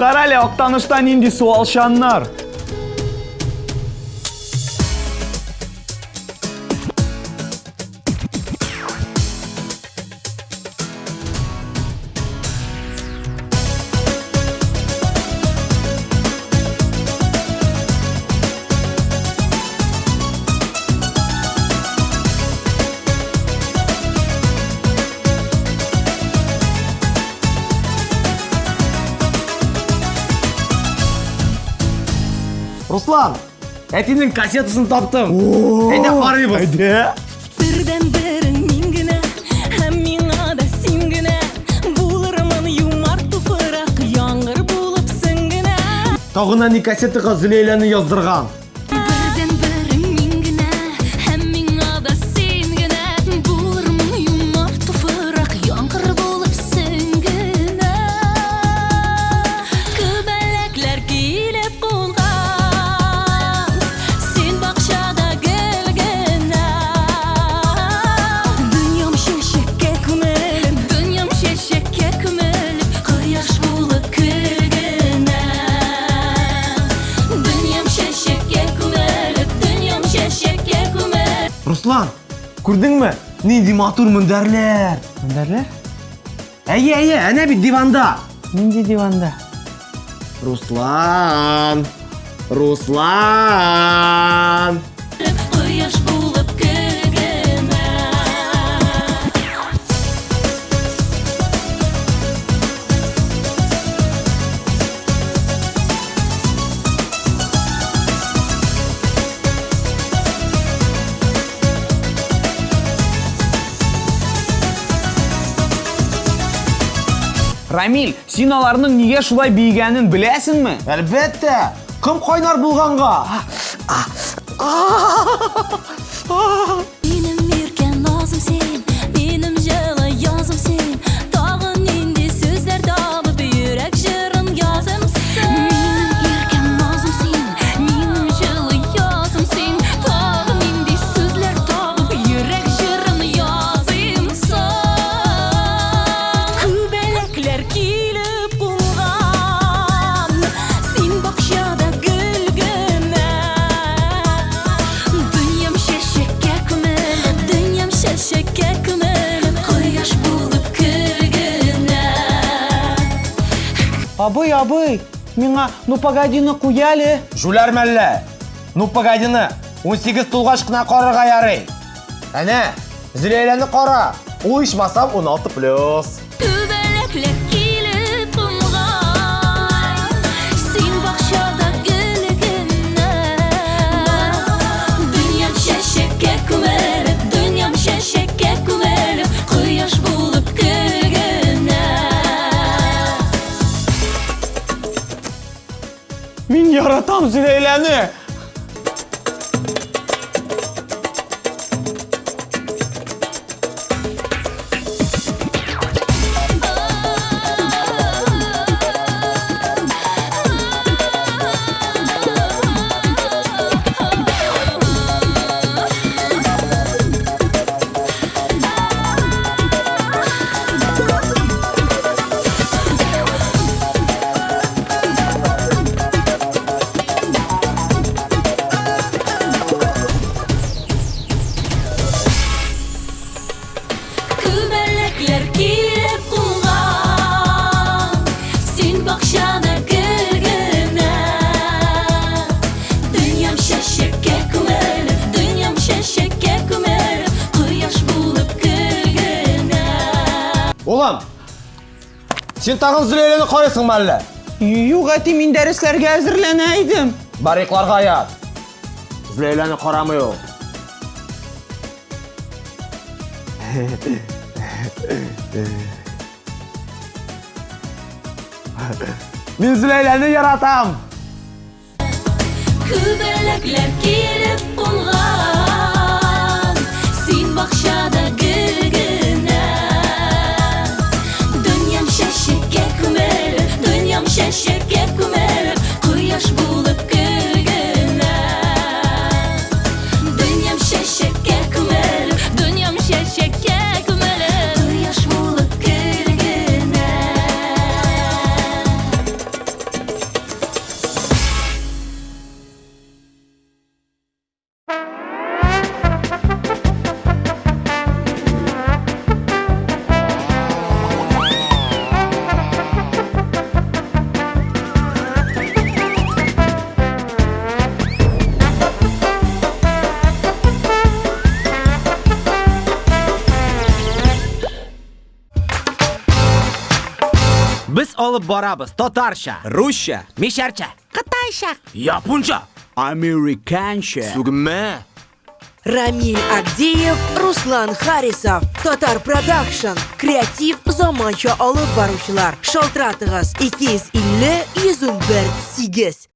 Карале октаныштан инди суалшаннар. Руслан, әтенің кассетасын таптым. Әйдә қарайбыз. Әйде. Бірден бірің мен генә, һәм миңа да син генә. Булырмын юмарт туфрак, яңгыр булып син генә. Тағына не кассетаға Зülейләні яздырған. Күрдеңме? Нинди матур мендәрләр. Мендәрләр? Әйе, әйе, әнә бит диванда. Нинди диванда? Руслан! Руслан! Рамил, син аларның нигә шулай биегәнен беләсеңме? Әлбәттә, кым кайнар булганга. Абый, абый, миңа ну погодины куяле. Жүләр мәллә. Ну погодины, 18 тулгач кына карарга ярый. Әнә, Зülейләне кара. Ул ичмасам 16 Мин яратам Зülейләне. Күбәләкләр килеп кунган, син бакчада гөл генә. Дөньям чәчәккә күмелеп, дөньям чәчәккә күмелеп, кояш булып көлгенә. Мин Зülейләне яратам. Күбәләкләр килеп кунган, син бакчада Biz olib boramiz tatarcha, ruscha misharcha, xitoycha, yaponcha, amerikancha tugma. Рамиль Агдеев, Руслан Харисов, Татар Продакшн, Креатив заманча алып баручылар. Шалтыратыгыз 250 101 8.